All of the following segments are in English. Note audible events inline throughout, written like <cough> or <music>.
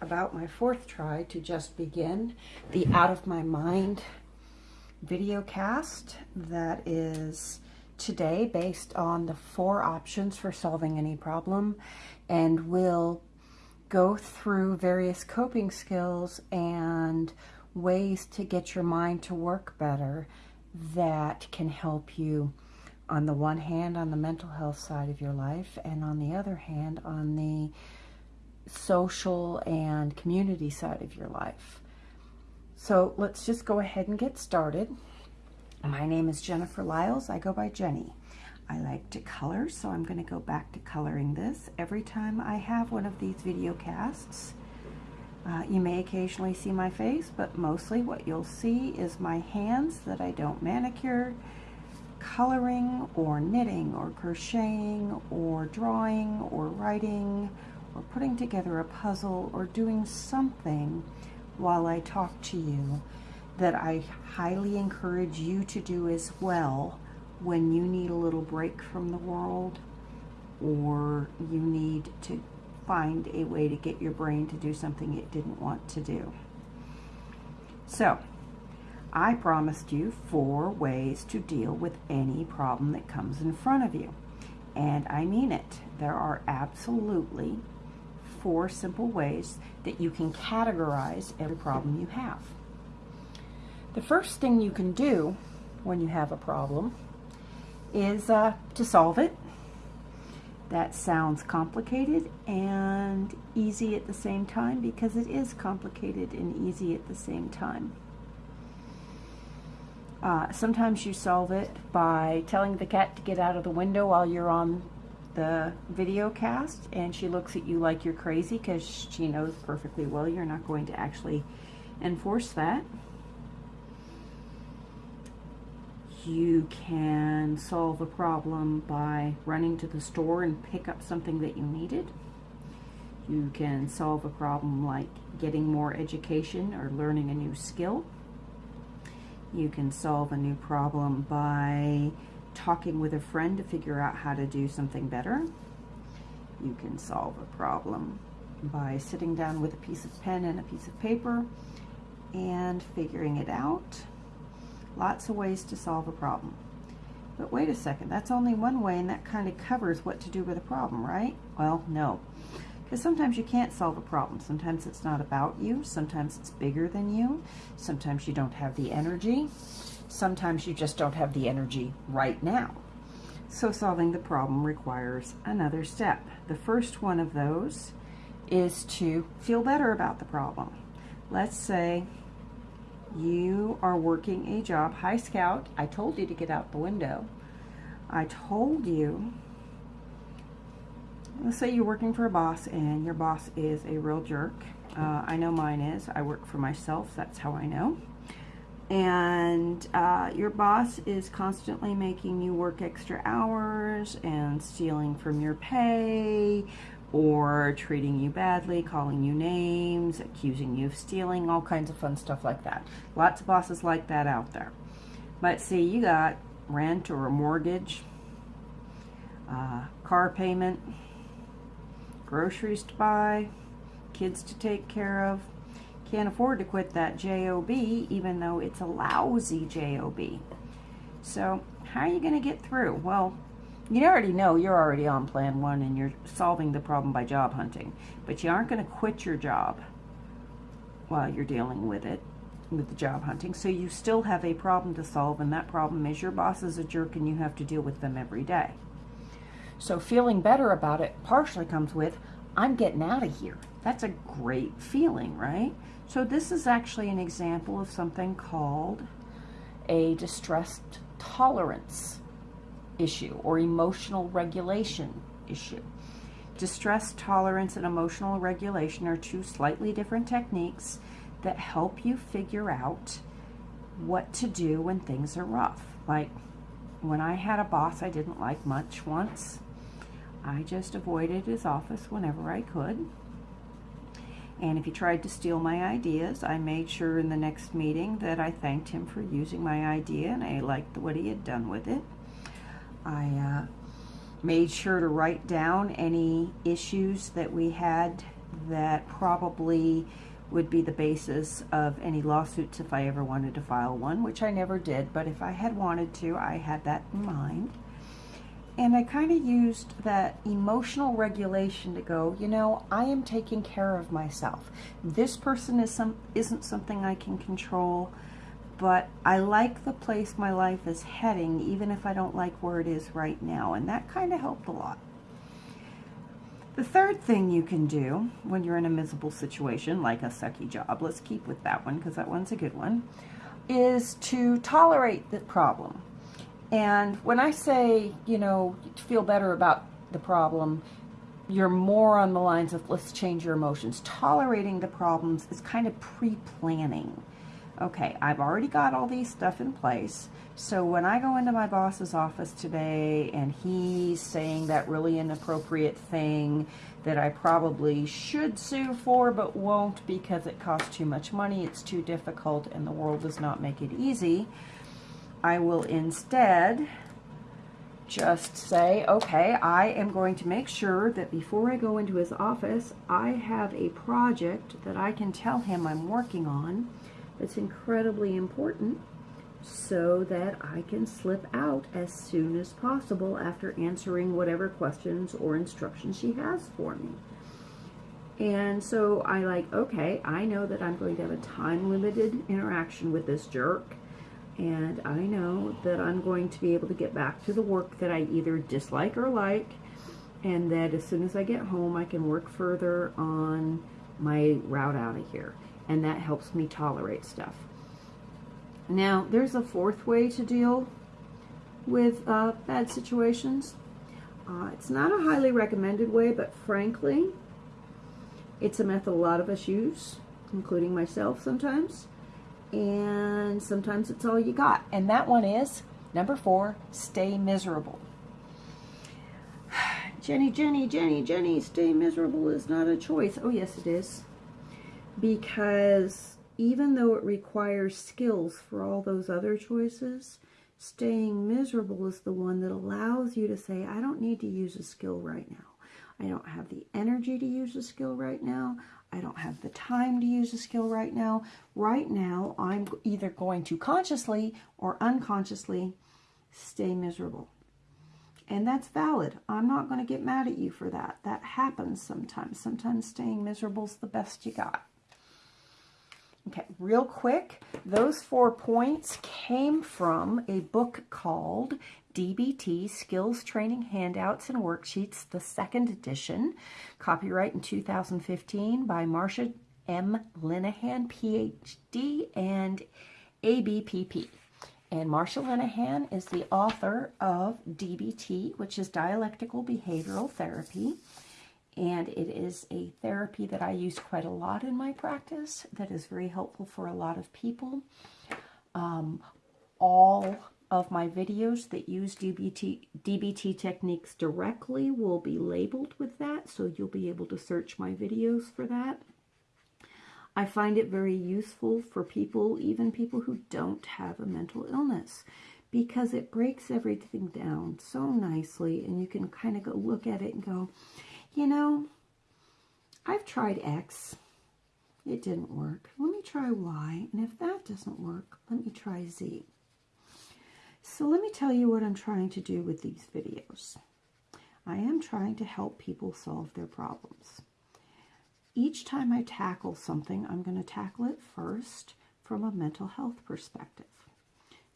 about my fourth try to just begin the Out of My Mind video cast that is today based on the four options for solving any problem and will go through various coping skills and ways to get your mind to work better that can help you on the one hand on the mental health side of your life and on the other hand on the social and community side of your life. So let's just go ahead and get started. My name is Jennifer Lyles. I go by Jenny. I like to color, so I'm going to go back to coloring this every time I have one of these video casts. Uh, you may occasionally see my face, but mostly what you'll see is my hands that I don't manicure, coloring or knitting or crocheting or drawing or writing or putting together a puzzle or doing something while I talk to you that I highly encourage you to do as well when you need a little break from the world or you need to find a way to get your brain to do something it didn't want to do. So, I promised you four ways to deal with any problem that comes in front of you. And I mean it. There are absolutely four simple ways that you can categorize every problem you have. The first thing you can do when you have a problem is uh, to solve it. That sounds complicated and easy at the same time because it is complicated and easy at the same time. Uh, sometimes you solve it by telling the cat to get out of the window while you're on the video cast and she looks at you like you're crazy because she knows perfectly well you're not going to actually enforce that. You can solve a problem by running to the store and pick up something that you needed. You can solve a problem like getting more education or learning a new skill. You can solve a new problem by talking with a friend to figure out how to do something better. You can solve a problem by sitting down with a piece of pen and a piece of paper and figuring it out. Lots of ways to solve a problem. But wait a second, that's only one way and that kind of covers what to do with a problem, right? Well, no. Because sometimes you can't solve a problem. Sometimes it's not about you. Sometimes it's bigger than you. Sometimes you don't have the energy. Sometimes you just don't have the energy right now. So solving the problem requires another step. The first one of those is to feel better about the problem. Let's say you are working a job. Hi, Scout. I told you to get out the window. I told you, let's say you're working for a boss and your boss is a real jerk. Uh, I know mine is. I work for myself. That's how I know and uh, your boss is constantly making you work extra hours and stealing from your pay or treating you badly, calling you names, accusing you of stealing, all kinds of fun stuff like that. Lots of bosses like that out there. But see, you got rent or a mortgage, uh, car payment, groceries to buy, kids to take care of, can't afford to quit that job even though it's a lousy job so how are you going to get through? Well you already know you're already on plan one and you're solving the problem by job hunting but you aren't going to quit your job while you're dealing with it with the job hunting. So you still have a problem to solve and that problem is your boss is a jerk and you have to deal with them every day. So feeling better about it partially comes with I'm getting out of here. That's a great feeling, right? So this is actually an example of something called a distress tolerance issue or emotional regulation issue. Distress tolerance and emotional regulation are two slightly different techniques that help you figure out what to do when things are rough. Like when I had a boss I didn't like much once, I just avoided his office whenever I could. And if he tried to steal my ideas, I made sure in the next meeting that I thanked him for using my idea and I liked what he had done with it. I uh, made sure to write down any issues that we had that probably would be the basis of any lawsuits if I ever wanted to file one, which I never did, but if I had wanted to, I had that in mind. And I kind of used that emotional regulation to go, you know, I am taking care of myself. This person is some isn't something I can control, but I like the place my life is heading, even if I don't like where it is right now. And that kind of helped a lot. The third thing you can do when you're in a miserable situation, like a sucky job, let's keep with that one because that one's a good one, is to tolerate the problem. And when I say, you know, feel better about the problem, you're more on the lines of let's change your emotions. Tolerating the problems is kind of pre-planning. Okay, I've already got all these stuff in place. So when I go into my boss's office today and he's saying that really inappropriate thing that I probably should sue for but won't because it costs too much money, it's too difficult, and the world does not make it easy, I will instead just say, okay, I am going to make sure that before I go into his office, I have a project that I can tell him I'm working on that's incredibly important so that I can slip out as soon as possible after answering whatever questions or instructions she has for me. And so I like, okay, I know that I'm going to have a time limited interaction with this jerk and I know that I'm going to be able to get back to the work that I either dislike or like, and that as soon as I get home, I can work further on my route out of here. And that helps me tolerate stuff. Now, there's a fourth way to deal with uh, bad situations. Uh, it's not a highly recommended way, but frankly, it's a method a lot of us use, including myself sometimes and sometimes it's all you got. And that one is number four, stay miserable. <sighs> Jenny, Jenny, Jenny, Jenny, stay miserable is not a choice. Oh, yes, it is. Because even though it requires skills for all those other choices, staying miserable is the one that allows you to say, I don't need to use a skill right now. I don't have the energy to use a skill right now. I don't have the time to use a skill right now. Right now, I'm either going to consciously or unconsciously stay miserable. And that's valid. I'm not going to get mad at you for that. That happens sometimes. Sometimes staying miserable is the best you got. Okay, real quick, those four points came from a book called DBT Skills Training Handouts and Worksheets, the second edition, copyright in 2015 by Marsha M. Linehan, PhD, and ABPP. And Marsha Linehan is the author of DBT, which is Dialectical Behavioral Therapy. And it is a therapy that I use quite a lot in my practice that is very helpful for a lot of people. Um, all of my videos that use DBT, DBT techniques directly will be labeled with that, so you'll be able to search my videos for that. I find it very useful for people, even people who don't have a mental illness, because it breaks everything down so nicely, and you can kind of go look at it and go, you know, I've tried X. It didn't work. Let me try Y, and if that doesn't work, let me try Z. So let me tell you what I'm trying to do with these videos. I am trying to help people solve their problems. Each time I tackle something, I'm going to tackle it first from a mental health perspective.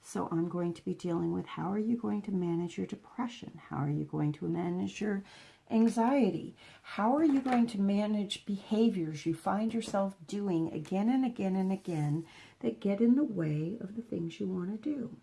So I'm going to be dealing with how are you going to manage your depression? How are you going to manage your anxiety? How are you going to manage behaviors you find yourself doing again and again and again that get in the way of the things you want to do?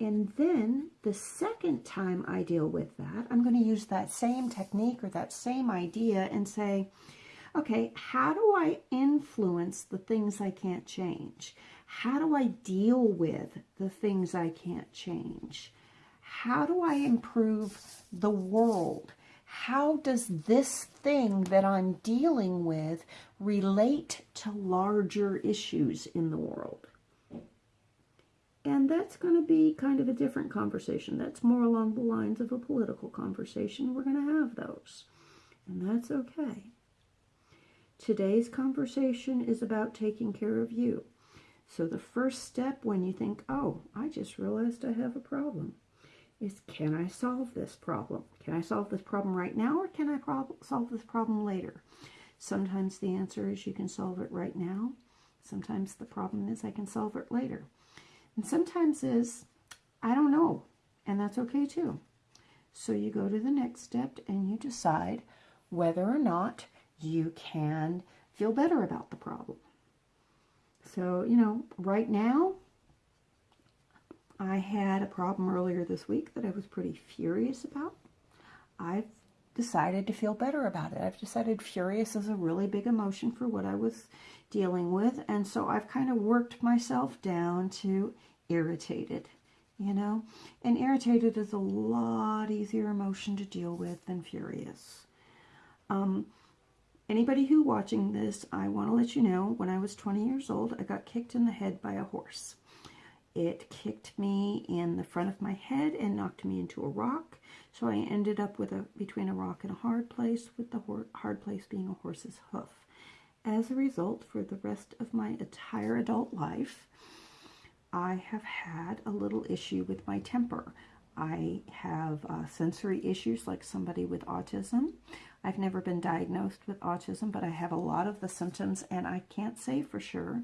And then the second time I deal with that, I'm going to use that same technique or that same idea and say, okay, how do I influence the things I can't change? How do I deal with the things I can't change? How do I improve the world? How does this thing that I'm dealing with relate to larger issues in the world? And that's going to be kind of a different conversation. That's more along the lines of a political conversation. We're going to have those. And that's okay. Today's conversation is about taking care of you. So the first step when you think, oh, I just realized I have a problem, is can I solve this problem? Can I solve this problem right now or can I solve this problem later? Sometimes the answer is you can solve it right now. Sometimes the problem is I can solve it later. And sometimes is I don't know, and that's okay too. So you go to the next step and you decide whether or not you can feel better about the problem. So, you know, right now, I had a problem earlier this week that I was pretty furious about. I've decided to feel better about it. I've decided furious is a really big emotion for what I was dealing with. And so I've kind of worked myself down to irritated, you know? And irritated is a lot easier emotion to deal with than furious. Um, Anybody who watching this, I want to let you know, when I was 20 years old, I got kicked in the head by a horse. It kicked me in the front of my head and knocked me into a rock. So I ended up with a between a rock and a hard place, with the hard place being a horse's hoof. As a result, for the rest of my entire adult life, I have had a little issue with my temper. I have uh, sensory issues like somebody with autism. I've never been diagnosed with autism, but I have a lot of the symptoms, and I can't say for sure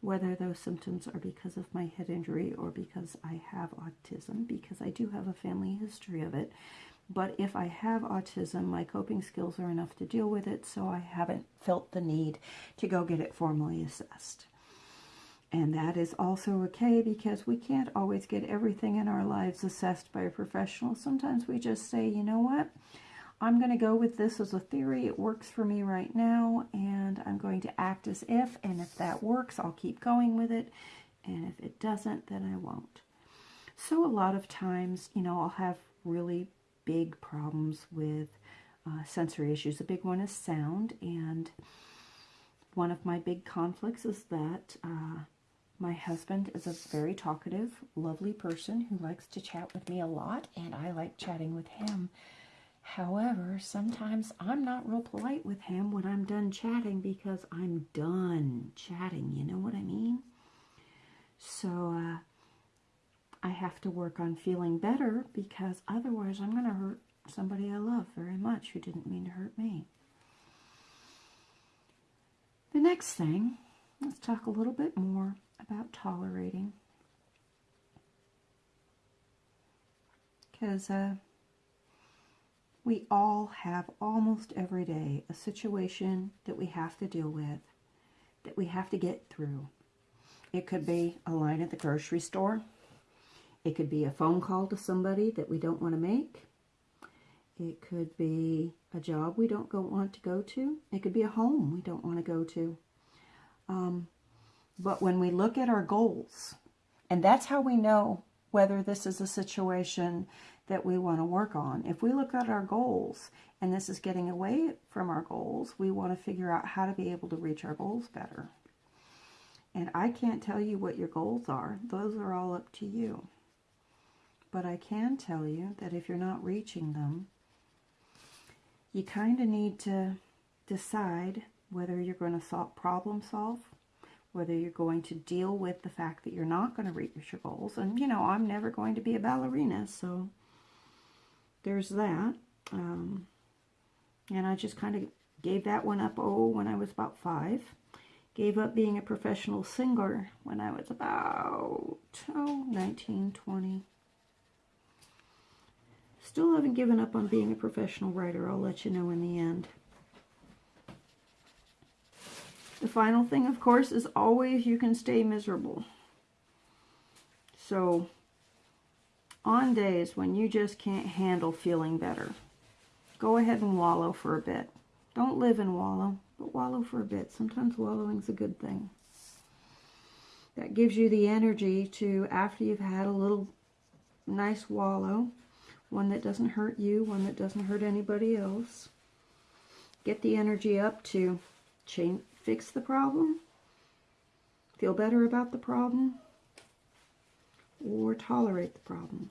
whether those symptoms are because of my head injury or because I have autism, because I do have a family history of it. But if I have autism, my coping skills are enough to deal with it, so I haven't felt the need to go get it formally assessed. And that is also okay because we can't always get everything in our lives assessed by a professional. Sometimes we just say, you know what? I'm going to go with this as a theory. It works for me right now, and I'm going to act as if, and if that works, I'll keep going with it, and if it doesn't, then I won't. So a lot of times, you know, I'll have really big problems with uh, sensory issues. A big one is sound, and one of my big conflicts is that uh, my husband is a very talkative, lovely person who likes to chat with me a lot, and I like chatting with him. However, sometimes I'm not real polite with him when I'm done chatting because I'm done chatting. You know what I mean? So uh, I have to work on feeling better because otherwise I'm going to hurt somebody I love very much who didn't mean to hurt me. The next thing, let's talk a little bit more about tolerating. Because uh, we all have almost every day a situation that we have to deal with, that we have to get through. It could be a line at the grocery store. It could be a phone call to somebody that we don't want to make. It could be a job we don't go, want to go to. It could be a home we don't want to go to. Um, but when we look at our goals, and that's how we know whether this is a situation that we want to work on. If we look at our goals and this is getting away from our goals, we want to figure out how to be able to reach our goals better. And I can't tell you what your goals are. Those are all up to you. But I can tell you that if you're not reaching them, you kind of need to decide whether you're going to solve, problem solve, whether you're going to deal with the fact that you're not going to reach your goals. And, you know, I'm never going to be a ballerina, so there's that. Um, and I just kind of gave that one up, oh, when I was about five. Gave up being a professional singer when I was about, oh, 19, 20. Still haven't given up on being a professional writer. I'll let you know in the end. The final thing, of course, is always you can stay miserable. So on days when you just can't handle feeling better, go ahead and wallow for a bit. Don't live and wallow, but wallow for a bit. Sometimes wallowing's a good thing. That gives you the energy to, after you've had a little nice wallow, one that doesn't hurt you, one that doesn't hurt anybody else, get the energy up to change, fix the problem, feel better about the problem, or tolerate the problem.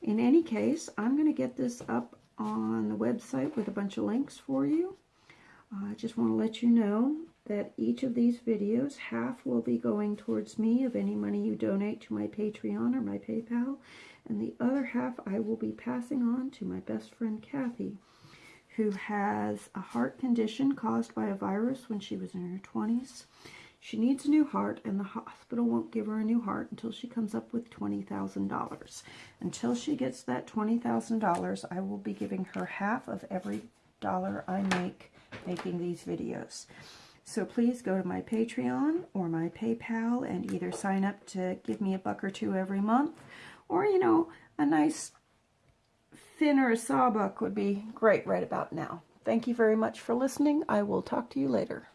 In any case, I'm going to get this up on the website with a bunch of links for you. Uh, I just want to let you know that each of these videos, half will be going towards me of any money you donate to my Patreon or my PayPal, and the other half I will be passing on to my best friend Kathy, who has a heart condition caused by a virus when she was in her 20s. She needs a new heart, and the hospital won't give her a new heart until she comes up with $20,000. Until she gets that $20,000, I will be giving her half of every dollar I make making these videos. So please go to my Patreon or my PayPal and either sign up to give me a buck or two every month, or, you know, a nice a sawbuck would be great right about now. Thank you very much for listening. I will talk to you later.